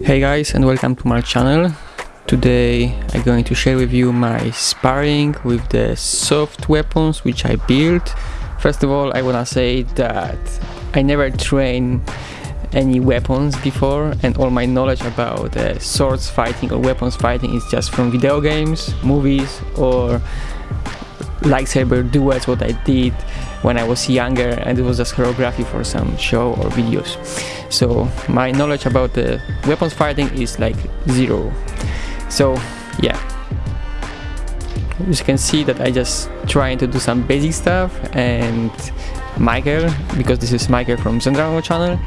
Hey guys and welcome to my channel. Today I'm going to share with you my sparring with the soft weapons which I built. First of all I wanna say that I never trained any weapons before and all my knowledge about uh, swords fighting or weapons fighting is just from video games, movies or lightsaber duels what I did when I was younger and it was just choreography for some show or videos. So my knowledge about the weapons fighting is like zero. So yeah. As you can see that I just trying to do some basic stuff and Michael because this is Michael from Zendragon channel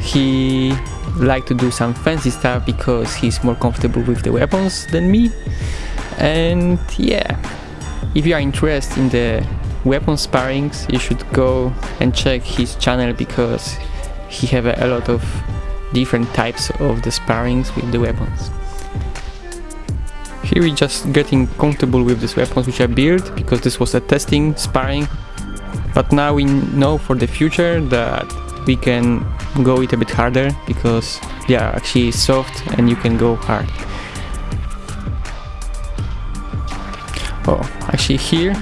he like to do some fancy stuff because he's more comfortable with the weapons than me. And yeah. If you are interested in the weapon sparrings you should go and check his channel because he have a, lot of different types of the sparrings with the weapons. Here we just getting comfortable with these weapons which I built because this was a testing sparring. But now we know for the future that we can go it a bit harder because they are actually soft and you can go hard. Oh, actually here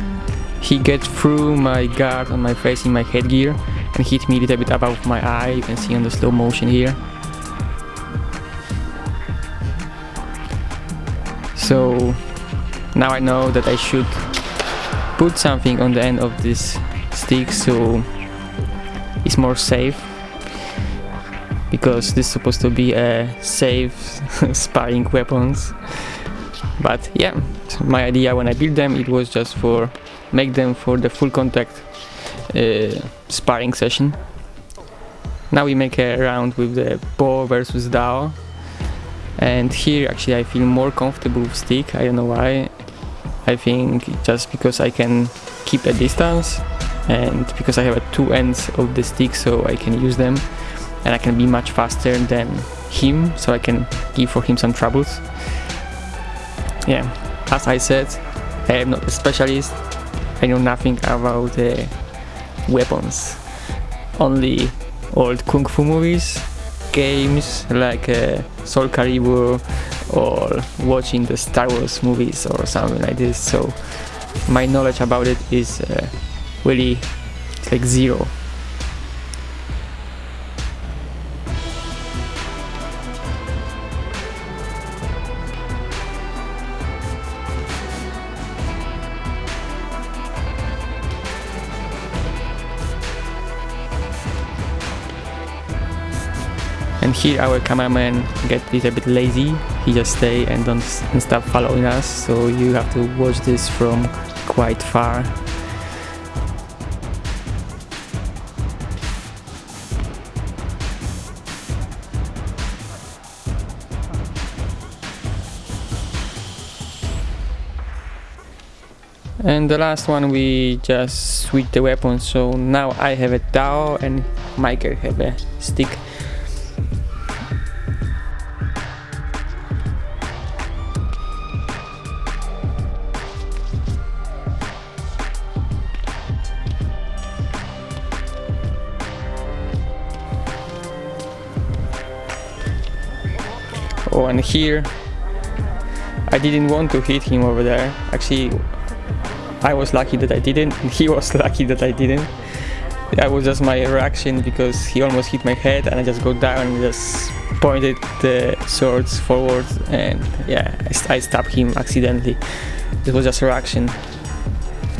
he gets through my guard on my face in my headgear and hit me a little bit above my eye, you can see on the slow motion here. So now I know that I should put something on the end of this stick so it's more safe because this is supposed to be a safe sparring weapons but yeah my idea when I built them it was just for make them for the full contact uh, sparring session. Now we make a round with the Bo versus Dao. And here actually I feel more comfortable with stick. I don't know why. I think just because I can keep a distance and because I have two ends of the stick so I can use them. And I can be much faster than him so I can give for him some troubles yeah. As I said I am not a specialist. I know nothing about uh, weapons. Only old kung fu movies games like uh, Soul Calibur or watching the Star Wars movies or something like this. So my knowledge about it is uh, really like zero here our cameraman get a little bit lazy. He just stay and don't stop following us. So you have to watch this from quite far. And the last one we just switch the weapon so now I have a Dao and Michael have a stick Oh, and here I didn't want to hit him over there. Actually, I was lucky that I didn't, and he was lucky that I didn't. That was just my reaction because he almost hit my head and I just go down and just pointed the swords forward and yeah, I, I stabbed him accidentally. It was just a reaction.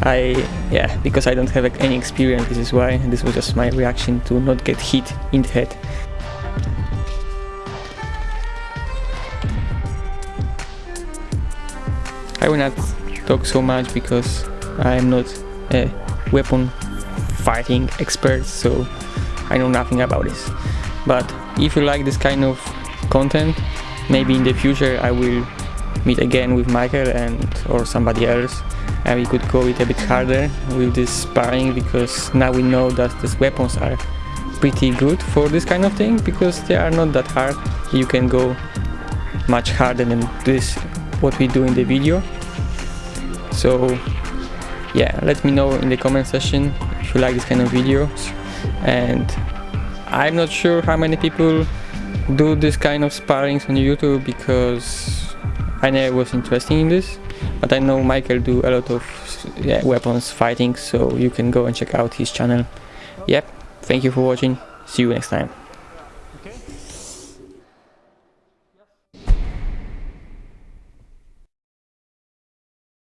I, yeah, because I don't have any experience, this is why. This was just my reaction to not get hit in the head. I will not talk so much because I am not a weapon fighting expert so I know nothing about this. But if you like this kind of content maybe in the future I will meet again with Michael and or somebody else and we could go it a bit harder with this sparring because now we know that these weapons are pretty good for this kind of thing because they are not that hard. You can go much harder than this what we do in the video. So yeah let me know in the comment section if you like this kind of videos. And I'm not sure how many people do this kind of sparrings on YouTube because I never was interested in this. But I know Michael do a lot of yeah, weapons fighting so you can go and check out his channel. Yep thank you for watching. See you next time